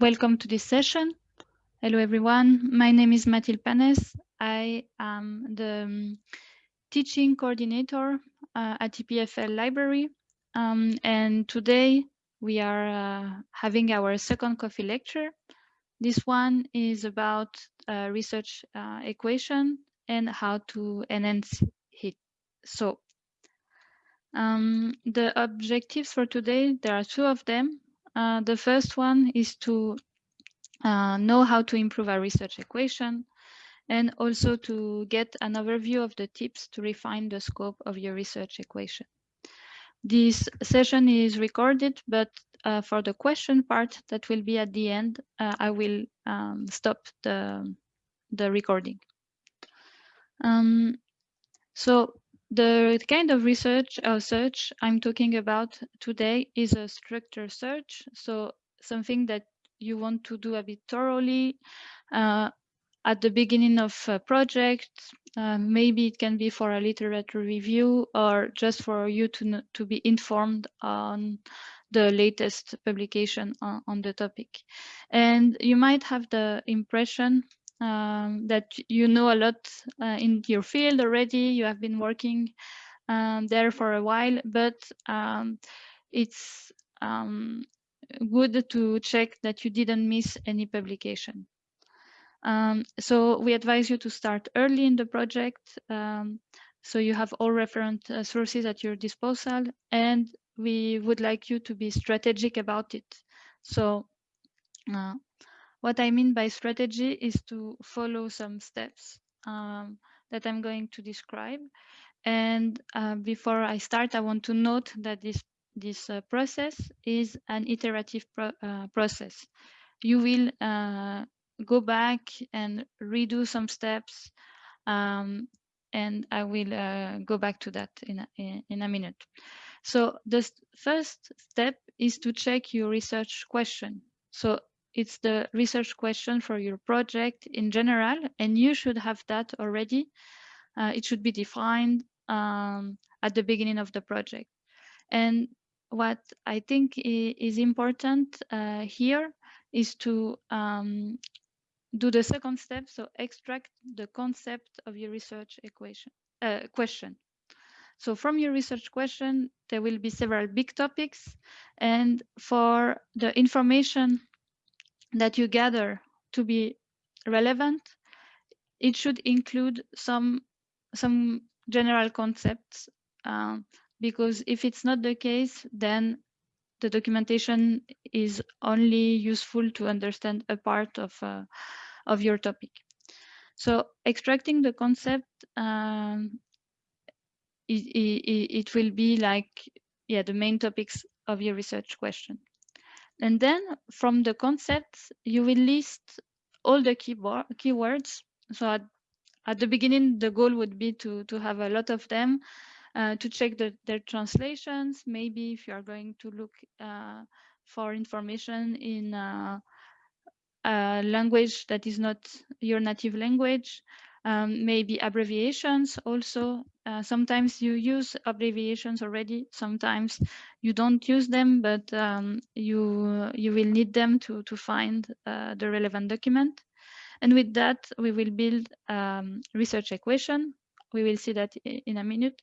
welcome to this session. Hello, everyone. My name is Mathilde Panes. I am the um, teaching coordinator uh, at EPFL Library. Um, and today we are uh, having our second coffee lecture. This one is about uh, research uh, equation and how to enhance it. So um, the objectives for today, there are two of them. Uh, the first one is to uh, know how to improve our research equation and also to get an overview of the tips to refine the scope of your research equation. This session is recorded, but uh, for the question part that will be at the end, uh, I will um, stop the, the recording. Um, so the kind of research or search I'm talking about today is a structured search. So something that you want to do a bit thoroughly uh, at the beginning of a project. Uh, maybe it can be for a literature review or just for you to, to be informed on the latest publication on, on the topic. And you might have the impression um, that you know a lot uh, in your field already. You have been working um, there for a while, but um, it's um, good to check that you didn't miss any publication. Um, so we advise you to start early in the project so you have all referent uh, sources at your disposal and we would like you to be strategic about it. So uh, what I mean by strategy is to follow some steps um, that I'm going to describe. And uh, before I start, I want to note that this, this uh, process is an iterative pro uh, process. You will uh, go back and redo some steps, um, and I will uh, go back to that in a, in a minute. So the first step is to check your research question. So it's the research question for your project in general, and you should have that already. Uh, it should be defined um, at the beginning of the project. And what I think is important uh, here is to um, do the second step, so extract the concept of your research equation uh, question. So from your research question, there will be several big topics. And for the information that you gather to be relevant, it should include some, some general concepts, um, because if it's not the case, then the documentation is only useful to understand a part of, uh, of your topic. So extracting the concept, um, it, it, it will be like, yeah, the main topics of your research question. And then from the concepts, you will list all the keywords. So at, at the beginning, the goal would be to, to have a lot of them, uh, to check the, their translations. Maybe if you are going to look uh, for information in uh, a language that is not your native language, um, maybe abbreviations also. Uh, sometimes you use abbreviations already. Sometimes you don't use them, but um, you you will need them to to find uh, the relevant document. And with that, we will build um, research equation. We will see that in a minute.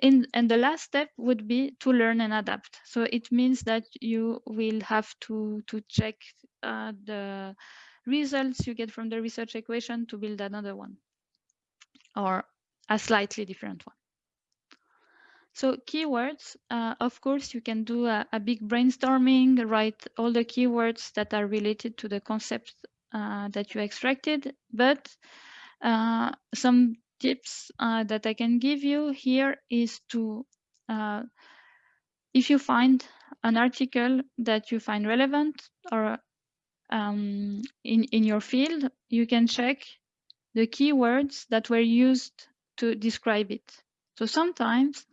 In, and the last step would be to learn and adapt. So it means that you will have to to check uh, the results you get from the research equation to build another one or a slightly different one. So keywords, uh, of course, you can do a, a, big brainstorming, write all the keywords that are related to the concept uh, that you extracted, but uh, some tips uh, that I can give you here is to, uh, if you find an article that you find relevant or um, in, in your field, you can check the keywords that were used to describe it. So sometimes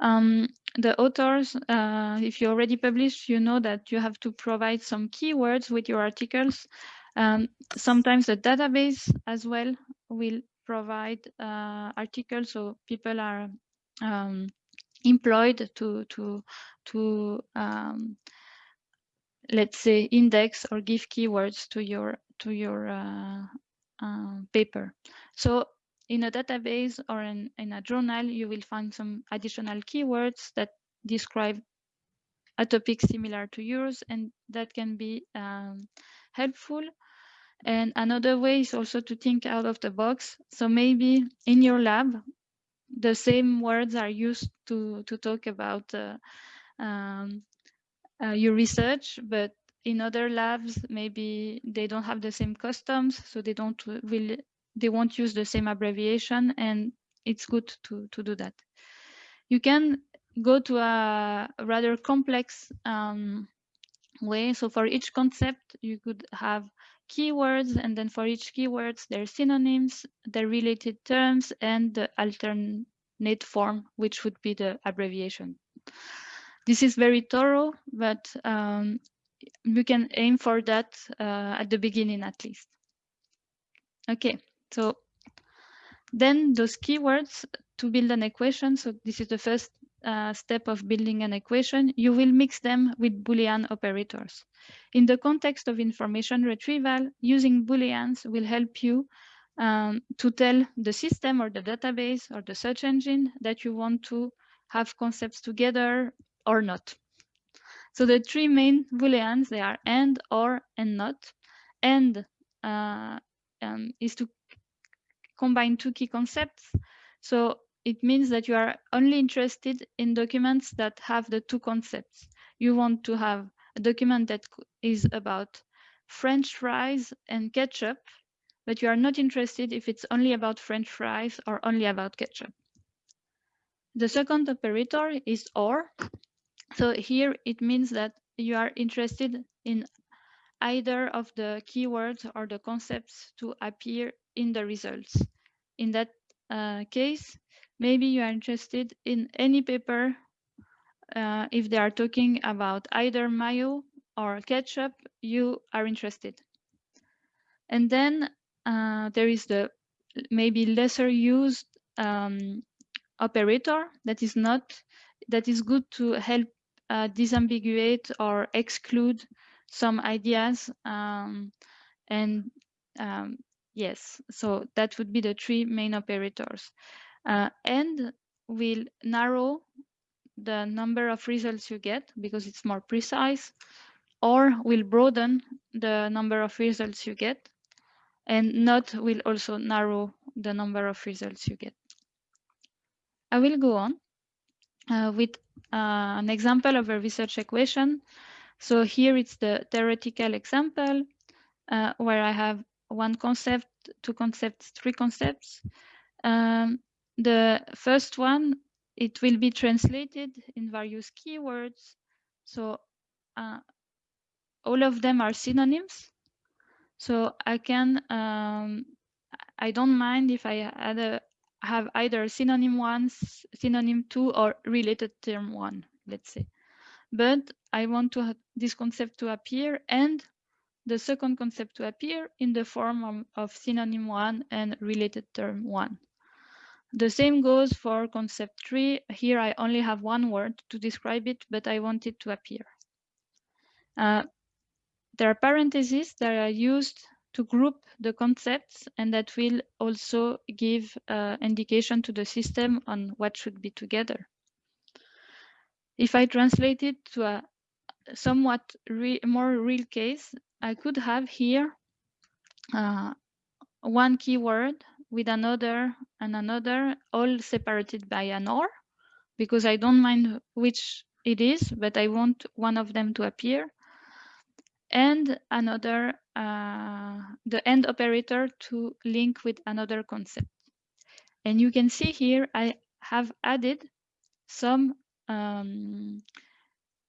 um, the authors, uh, if you already published, you know that you have to provide some keywords with your articles. Um, sometimes the database as well will provide uh, articles, so people are um, employed to to to um, let's say index or give keywords to your to your uh, uh, paper. So in a database or in, in a journal, you will find some additional keywords that describe a topic similar to yours, and that can be um, helpful. And another way is also to think out of the box. So maybe in your lab, the same words are used to, to talk about uh, um, uh, your research, but in other labs, maybe they don't have the same customs, so they don't will they won't use the same abbreviation, and it's good to to do that. You can go to a rather complex um, way. So for each concept, you could have keywords, and then for each keywords, their synonyms, their related terms, and the alternate form, which would be the abbreviation. This is very thorough, but um, we can aim for that uh, at the beginning at least. Okay, so then those keywords to build an equation. So this is the first uh, step of building an equation. You will mix them with Boolean operators. In the context of information retrieval, using Booleans will help you um, to tell the system or the database or the search engine that you want to have concepts together or not. So the three main booleans, they are and, or, and not. And uh, um, is to combine two key concepts. So it means that you are only interested in documents that have the two concepts. You want to have a document that is about French fries and ketchup, but you are not interested if it's only about French fries or only about ketchup. The second operator is OR. So here it means that you are interested in either of the keywords or the concepts to appear in the results. In that uh, case, maybe you are interested in any paper uh, if they are talking about either mayo or ketchup, you are interested. And then uh, there is the maybe lesser used um, operator that is not that is good to help uh, disambiguate or exclude some ideas um, and um, yes so that would be the three main operators. Uh, and will narrow the number of results you get because it's more precise or will broaden the number of results you get and not will also narrow the number of results you get. I will go on with uh, an example of a research equation. So here it's the theoretical example uh, where I have one concept, two concepts, three concepts. Um, the first one, it will be translated in various keywords. So uh, all of them are synonyms. So I can, um, I don't mind if I add a, have either synonym one, synonym two, or related term one, let's say. But I want to this concept to appear and the second concept to appear in the form of, synonym one and related term one. The same goes for concept three. Here I only have one word to describe it, but I want it to appear. Uh, there are parentheses that are used to group the concepts and that will also give uh, indication to the system on what should be together. If I translate it to a somewhat re more real case, I could have here uh, one keyword with another and another all separated by an OR because I don't mind which it is, but I want one of them to appear and another, uh, the AND operator to link with another concept. And you can see here, I have added some um,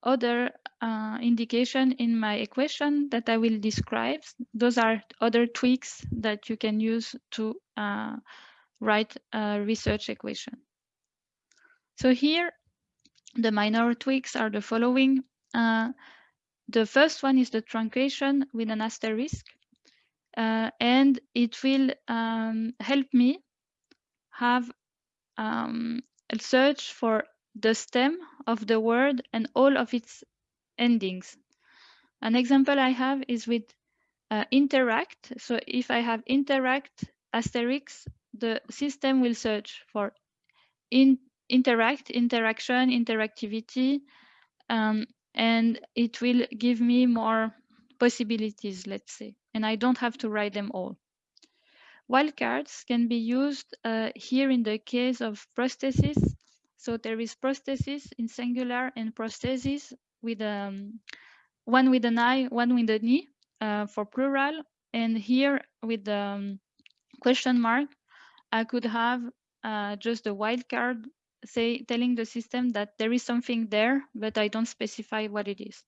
other uh, indication in my equation that I will describe. Those are other tweaks that you can use to uh, write a research equation. So here, the minor tweaks are the following. Uh, the first one is the truncation with an asterisk, uh, and it will um, help me have um, a search for the stem of the word and all of its endings. An example I have is with uh, interact. So if I have interact asterisk, the system will search for in interact, interaction, interactivity, um, and it will give me more possibilities, let's say, and I don't have to write them all. Wildcards can be used uh, here in the case of prosthesis. So there is prosthesis in singular and prosthesis with um, one with an eye, one with a knee uh, for plural. And here with the um, question mark, I could have uh, just a wildcard say telling the system that there is something there, but I don't specify what it is.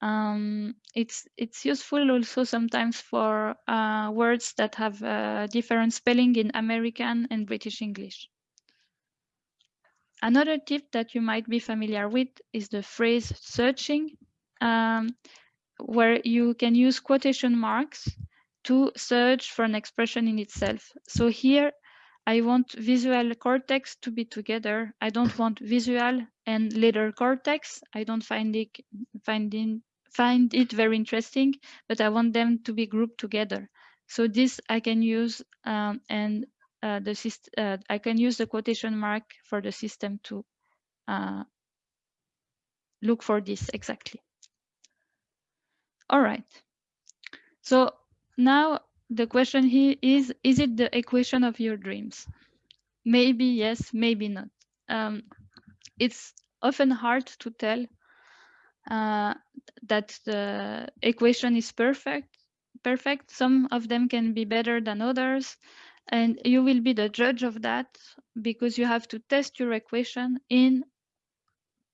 Um, it's it's useful also sometimes for uh, words that have different spelling in American and British English. Another tip that you might be familiar with is the phrase searching, um, where you can use quotation marks to search for an expression in itself. So here I want visual cortex to be together. I don't want visual and later cortex. I don't find it finding find it very interesting, but I want them to be grouped together. So this I can use um, and uh, the uh, I can use the quotation mark for the system to uh, look for this exactly. All right. So now the question here is, is it the equation of your dreams? Maybe yes, maybe not. Um, it's often hard to tell uh, that the equation is perfect. Perfect. Some of them can be better than others, and you will be the judge of that because you have to test your equation in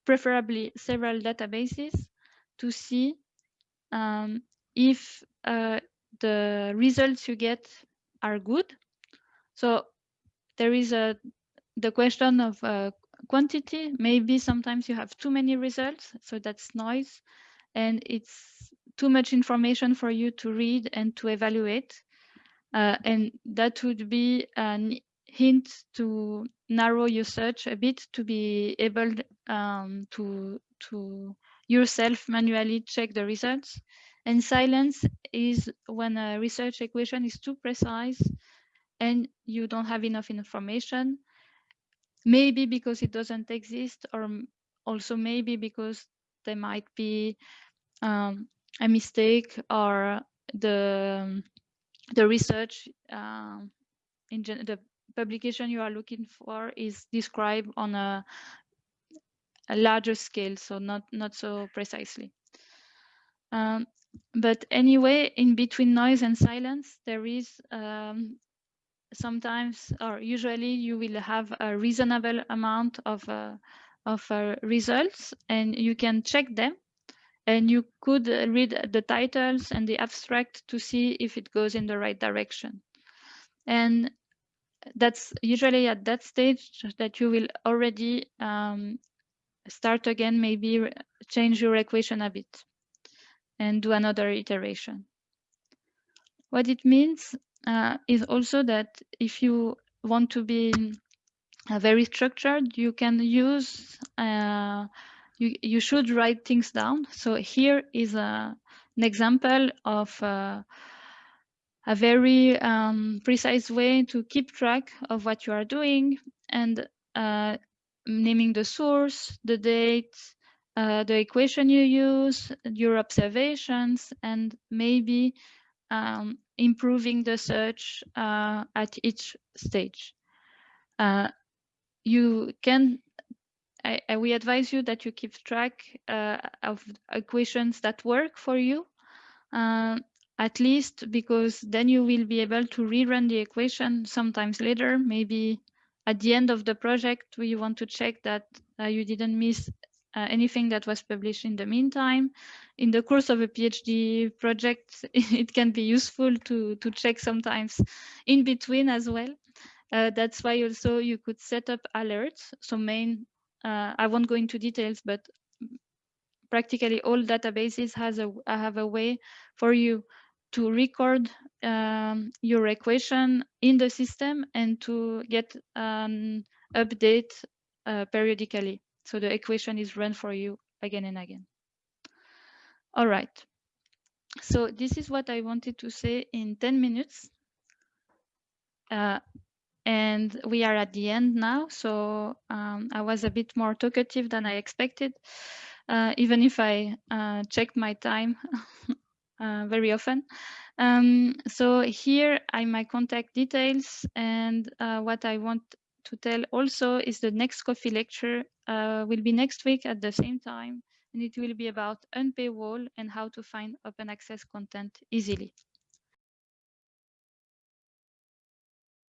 preferably several databases to see um, if uh, the results you get are good. So there is a the question of uh, quantity. Maybe sometimes you have too many results, so that's noise, and it's too much information for you to read and to evaluate. Uh, and that would be a hint to narrow your search a bit to be able um, to to yourself manually check the results. And silence is when a research equation is too precise and you don't have enough information. Maybe because it doesn't exist or also maybe because there might be um, a mistake or the the research um, in the publication you are looking for is described on a, a larger scale so not not so precisely. Um, but anyway in between noise and silence there is um, sometimes or usually you will have a reasonable amount of uh, of uh, results and you can check them. And you could read the titles and the abstract to see if it goes in the right direction. And that's usually at that stage that you will already um, start again maybe change your equation a bit and do another iteration what it means uh, is also that if you want to be uh, very structured, you can use, uh, you, you should write things down. So here is a, an example of uh, a very um, precise way to keep track of what you are doing and uh, naming the source, the date, uh, the equation you use, your observations, and maybe um, improving the search uh, at each stage. Uh, you can, I, I, we advise you that you keep track uh, of equations that work for you, uh, at least because then you will be able to rerun the equation sometimes later, maybe at the end of the project, we want to check that uh, you didn't miss uh, anything that was published in the meantime. In the course of a PhD project, it can be useful to, to check sometimes in between as well. Uh, that's why also you could set up alerts. So main, uh, I won't go into details, but practically all databases has a have a way for you to record um, your equation in the system and to get an update uh, periodically. So the equation is run for you again and again. All right. So this is what I wanted to say in 10 minutes. Uh, and we are at the end now. So um, I was a bit more talkative than I expected, uh, even if I uh, checked my time uh, very often. Um, so here are my contact details and uh, what I want to tell also is the next coffee lecture uh, will be next week at the same time and it will be about unpaywall and how to find open access content easily.